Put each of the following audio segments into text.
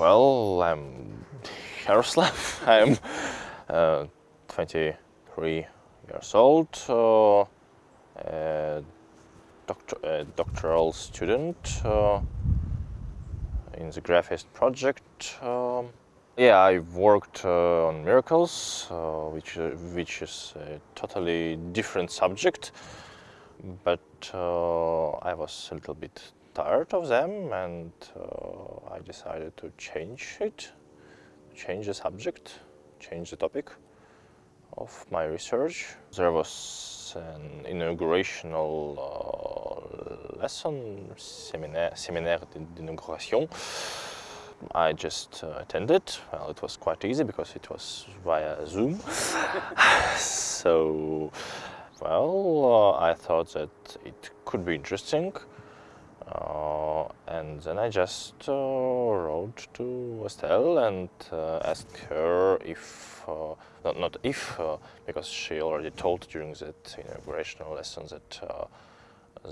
well, I'm Yaroslav. I'm uh, 23 years old, uh, a, doctor, a doctoral student uh, in the GRAPH-EAST project. Um, yeah, I've worked uh, on miracles, uh, which, uh, which is a totally different subject, but I was a little bit tired of them and uh, I decided to change it, change the subject, change the topic of my research. There was an inaugurational uh, lesson, séminaire, séminaire d'inauguration. I just uh, attended. Well, it was quite easy because it was via Zoom. so, well, uh, I thought that it could be interesting. Uh, and then I just uh, wrote to Estelle and uh, asked her if, uh, not, not if, uh, because she already told during that inaugurational lesson that uh,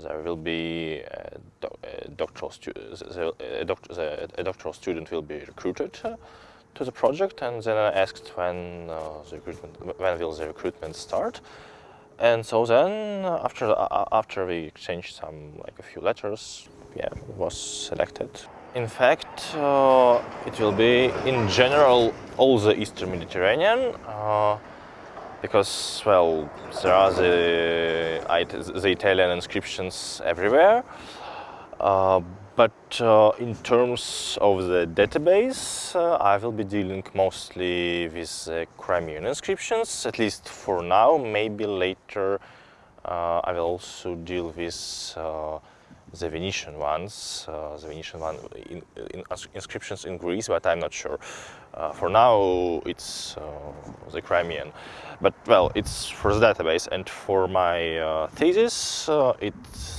there will be a, do a doctoral student, a, doc a, doctoral student will be recruited to the project. And then I asked when the recruitment, when will the recruitment start and so then, after uh, after we exchanged some like a few letters, yeah, was selected. In fact, uh, it will be in general all the Eastern Mediterranean, uh, because well, there are the the Italian inscriptions everywhere. Uh, but uh, in terms of the database, uh, I will be dealing mostly with Crimean inscriptions, at least for now. Maybe later uh, I will also deal with uh, the Venetian ones, uh, the Venetian one in, in inscriptions in Greece, but I'm not sure. for now, it's the Crimean. But well, it's for the database, and for my thesis, it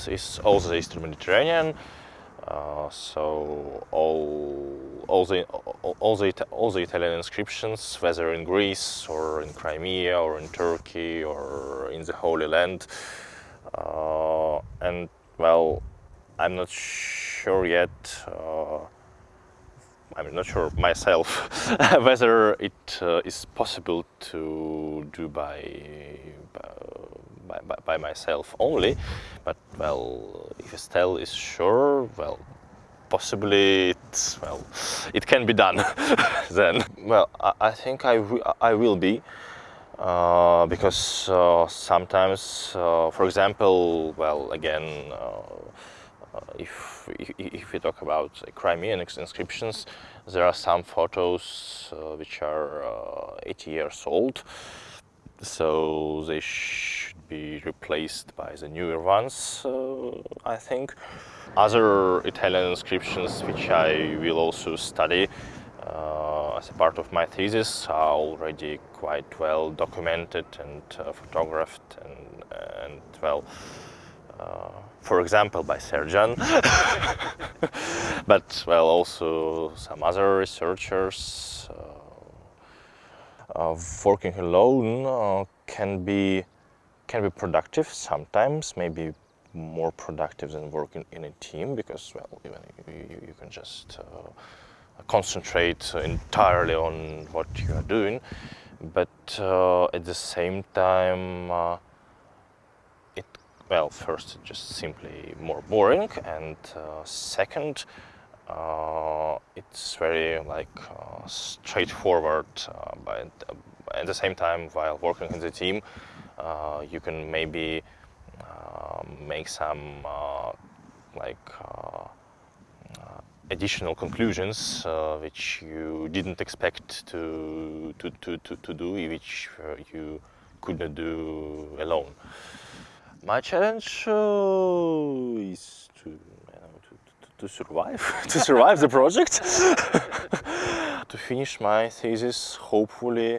is also the Eastern Mediterranean. Uh, so all all the all the all the Italian inscriptions, whether in Greece or in Crimea or in Turkey or in the Holy Land, uh, and well, I'm not sure yet. Uh, I'm not sure myself whether it uh, is possible to do by, by, by, by, myself only, but well, if Estelle is sure, well, possibly it, well, it can be done then. Well, I, I think I, I will be, uh, because uh, sometimes, uh, for example, well, again, uh, if, if we talk about Crimean inscriptions, there are some photos uh, which are uh, 80 years old, so they should be replaced by the newer ones, I think. Other Italian inscriptions which I will also study uh, as a part of my thesis are already quite well documented and uh, photographed and, and well uh, for example, by Serjan, but well, also some other researchers. Uh, working alone uh, can be can be productive sometimes, maybe more productive than working in a team because well, even you, you can just uh, concentrate entirely on what you are doing, but uh, at the same time uh, well, first, just simply more boring, and uh, second, uh, it's very like uh, straightforward. Uh, but at the same time, while working in the team, uh, you can maybe um, make some uh, like additional conclusions which you didn't expect to to to to, to do, which you could not do alone. My challenge uh, is to, to, survive, to survive the project, to finish my thesis hopefully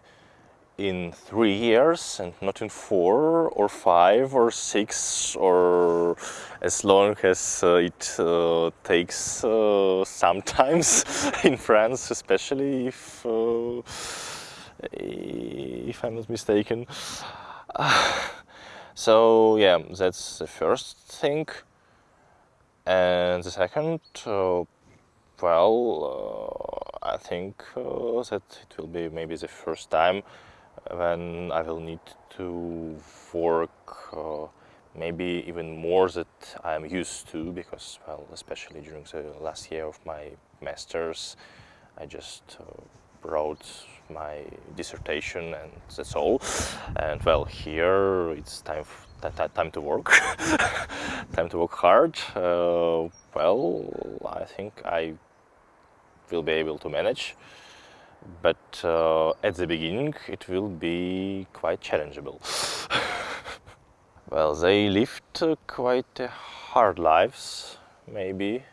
in three years and not in four or five or six or as long as uh, it uh, takes uh, sometimes in France, especially if, uh, if I'm not mistaken. So yeah, that's the first thing. And the second, uh, well, I think uh, that it will be maybe the first time when I will need to work uh, maybe even more that I'm used to because, well, especially during the last year of my masters, I just uh, wrote my dissertation and that's all. And well, here it's time time to work, time to work hard. Uh, well, I think I will be able to manage, but uh, at the beginning it will be quite challengeable. well, they lived uh, quite hard lives, maybe.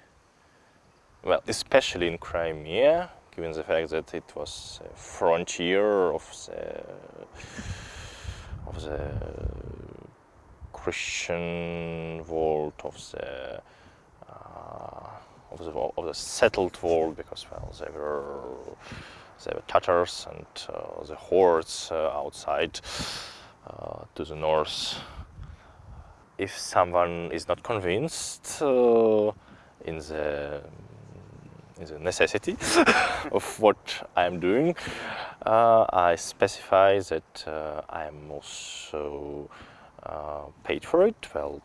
Well, especially in Crimea, given the fact that it was a frontier of the, of the Christian world, of the, uh, of the, of the settled world, because well, they were, they were Tatars and uh, the hordes uh, outside uh, to the north. If someone is not convinced uh, in the is a necessity of what I'm doing. Uh, I specify that uh, I am also uh, paid for it. Well,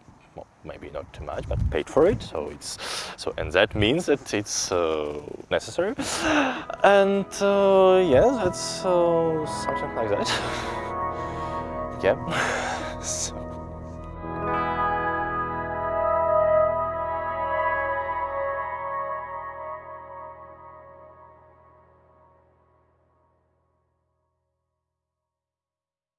maybe not too much, but paid for it. So it's so, and that means that it's uh, necessary. And uh, yeah, that's uh, something like that. yeah. so.